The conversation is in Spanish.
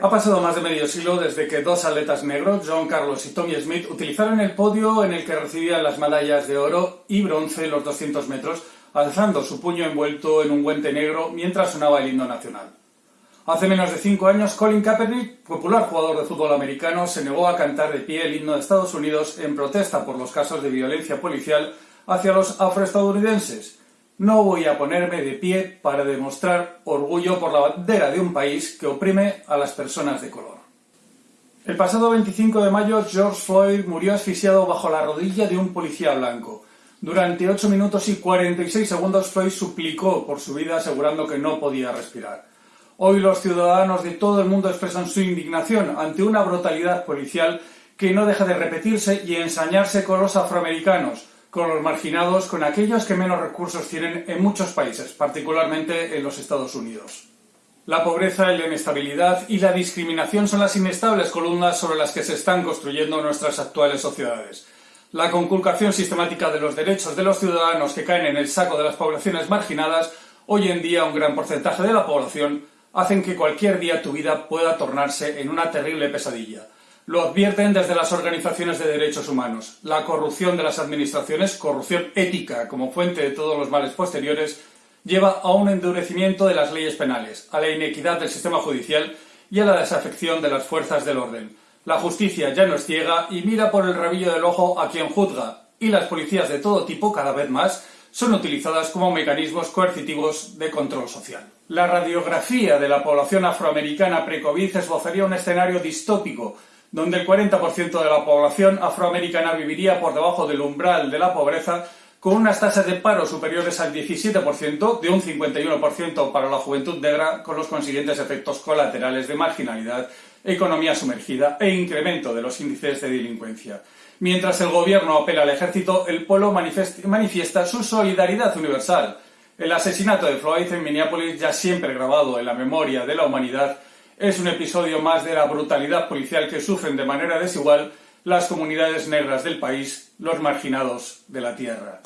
Ha pasado más de medio siglo desde que dos atletas negros, John Carlos y Tommy Smith, utilizaron el podio en el que recibían las medallas de oro y bronce en los 200 metros, alzando su puño envuelto en un guante negro mientras sonaba el himno nacional. Hace menos de cinco años, Colin Kaepernick, popular jugador de fútbol americano, se negó a cantar de pie el himno de Estados Unidos en protesta por los casos de violencia policial hacia los afroestadounidenses. No voy a ponerme de pie para demostrar orgullo por la bandera de un país que oprime a las personas de color. El pasado 25 de mayo, George Floyd murió asfixiado bajo la rodilla de un policía blanco. Durante 8 minutos y 46 segundos, Floyd suplicó por su vida asegurando que no podía respirar. Hoy los ciudadanos de todo el mundo expresan su indignación ante una brutalidad policial que no deja de repetirse y ensañarse con los afroamericanos, con los marginados, con aquellos que menos recursos tienen en muchos países, particularmente en los Estados Unidos. La pobreza, la inestabilidad y la discriminación son las inestables columnas sobre las que se están construyendo nuestras actuales sociedades. La conculcación sistemática de los derechos de los ciudadanos que caen en el saco de las poblaciones marginadas, hoy en día un gran porcentaje de la población, hacen que cualquier día tu vida pueda tornarse en una terrible pesadilla. Lo advierten desde las organizaciones de derechos humanos. La corrupción de las administraciones, corrupción ética como fuente de todos los males posteriores, lleva a un endurecimiento de las leyes penales, a la inequidad del sistema judicial y a la desafección de las fuerzas del orden. La justicia ya no es ciega y mira por el rabillo del ojo a quien juzga, y las policías de todo tipo, cada vez más, son utilizadas como mecanismos coercitivos de control social. La radiografía de la población afroamericana pre-COVID esbozaría un escenario distópico, donde el 40% de la población afroamericana viviría por debajo del umbral de la pobreza, con unas tasas de paro superiores al 17%, de un 51% para la juventud negra, con los consiguientes efectos colaterales de marginalidad, economía sumergida e incremento de los índices de delincuencia. Mientras el gobierno apela al ejército, el pueblo manifiesta su solidaridad universal. El asesinato de Floyd en Minneapolis, ya siempre grabado en la memoria de la humanidad, es un episodio más de la brutalidad policial que sufren de manera desigual las comunidades negras del país, los marginados de la tierra.